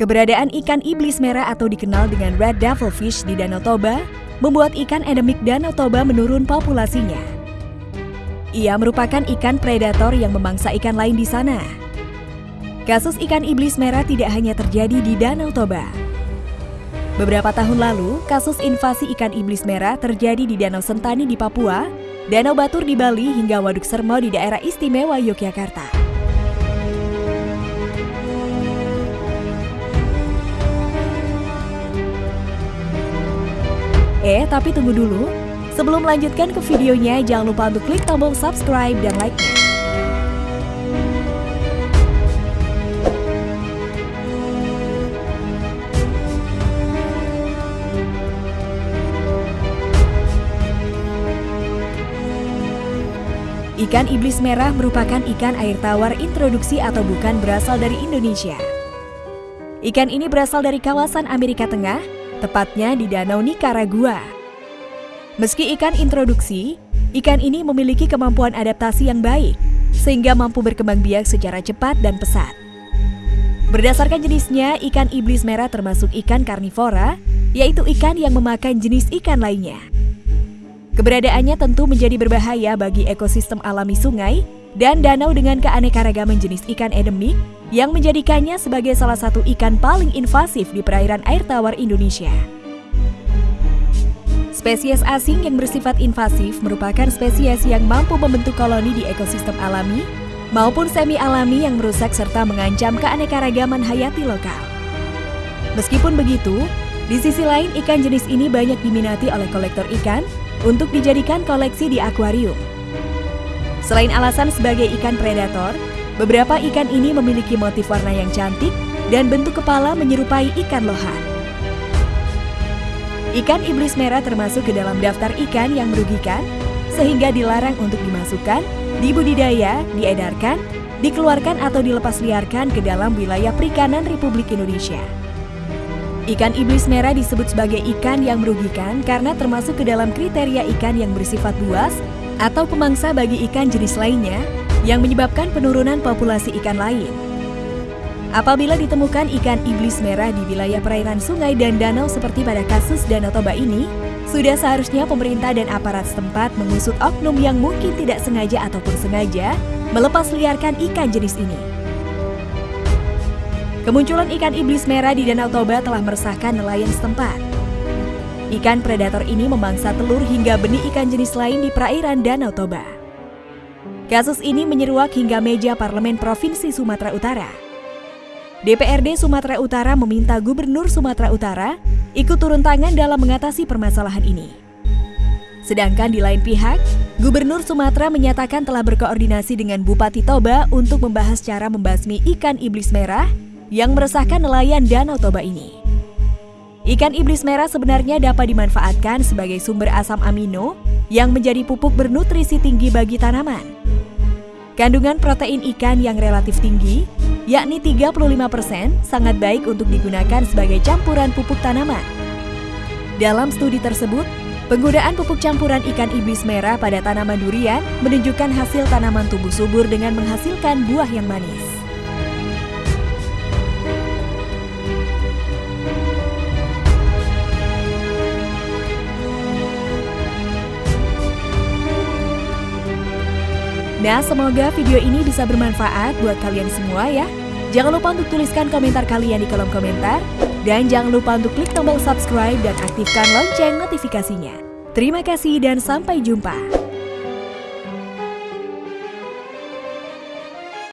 Keberadaan ikan iblis merah atau dikenal dengan red devilfish di Danau Toba membuat ikan endemik Danau Toba menurun populasinya. Ia merupakan ikan predator yang memangsa ikan lain di sana. Kasus ikan iblis merah tidak hanya terjadi di Danau Toba. Beberapa tahun lalu, kasus invasi ikan iblis merah terjadi di Danau Sentani di Papua, Danau Batur di Bali hingga Waduk Sermo di daerah istimewa Yogyakarta. Tapi tunggu dulu. Sebelum melanjutkan ke videonya, jangan lupa untuk klik tombol subscribe dan like-nya. Ikan iblis merah merupakan ikan air tawar introduksi atau bukan berasal dari Indonesia. Ikan ini berasal dari kawasan Amerika Tengah, tepatnya di Danau Nicaragua. Meski ikan introduksi, ikan ini memiliki kemampuan adaptasi yang baik, sehingga mampu berkembang biak secara cepat dan pesat. Berdasarkan jenisnya, ikan iblis merah termasuk ikan karnivora, yaitu ikan yang memakan jenis ikan lainnya. Keberadaannya tentu menjadi berbahaya bagi ekosistem alami sungai dan danau dengan keanekaragaman jenis ikan endemik yang menjadikannya sebagai salah satu ikan paling invasif di perairan air tawar Indonesia. Spesies asing yang bersifat invasif merupakan spesies yang mampu membentuk koloni di ekosistem alami maupun semi-alami yang merusak serta mengancam keanekaragaman hayati lokal. Meskipun begitu, di sisi lain ikan jenis ini banyak diminati oleh kolektor ikan untuk dijadikan koleksi di akuarium. Selain alasan sebagai ikan predator, Beberapa ikan ini memiliki motif warna yang cantik dan bentuk kepala menyerupai ikan lohan. Ikan iblis merah termasuk ke dalam daftar ikan yang merugikan, sehingga dilarang untuk dimasukkan, dibudidaya, diedarkan, dikeluarkan atau dilepas liarkan ke dalam wilayah perikanan Republik Indonesia. Ikan iblis merah disebut sebagai ikan yang merugikan karena termasuk ke dalam kriteria ikan yang bersifat buas atau pemangsa bagi ikan jenis lainnya yang menyebabkan penurunan populasi ikan lain. Apabila ditemukan ikan iblis merah di wilayah perairan sungai dan danau seperti pada kasus Danau Toba ini, sudah seharusnya pemerintah dan aparat setempat mengusut oknum yang mungkin tidak sengaja ataupun sengaja melepas liarkan ikan jenis ini. Kemunculan ikan iblis merah di Danau Toba telah meresahkan nelayan setempat. Ikan predator ini memangsa telur hingga benih ikan jenis lain di perairan Danau Toba. Kasus ini menyeruak hingga meja Parlemen Provinsi Sumatera Utara. DPRD Sumatera Utara meminta Gubernur Sumatera Utara ikut turun tangan dalam mengatasi permasalahan ini. Sedangkan di lain pihak, Gubernur Sumatera menyatakan telah berkoordinasi dengan Bupati Toba untuk membahas cara membasmi ikan iblis merah yang meresahkan nelayan Danau Toba ini. Ikan iblis merah sebenarnya dapat dimanfaatkan sebagai sumber asam amino yang menjadi pupuk bernutrisi tinggi bagi tanaman. Kandungan protein ikan yang relatif tinggi, yakni 35%, sangat baik untuk digunakan sebagai campuran pupuk tanaman. Dalam studi tersebut, penggunaan pupuk campuran ikan iblis merah pada tanaman durian menunjukkan hasil tanaman tumbuh subur dengan menghasilkan buah yang manis. Nah, semoga video ini bisa bermanfaat buat kalian semua ya. Jangan lupa untuk tuliskan komentar kalian di kolom komentar. Dan jangan lupa untuk klik tombol subscribe dan aktifkan lonceng notifikasinya. Terima kasih dan sampai jumpa.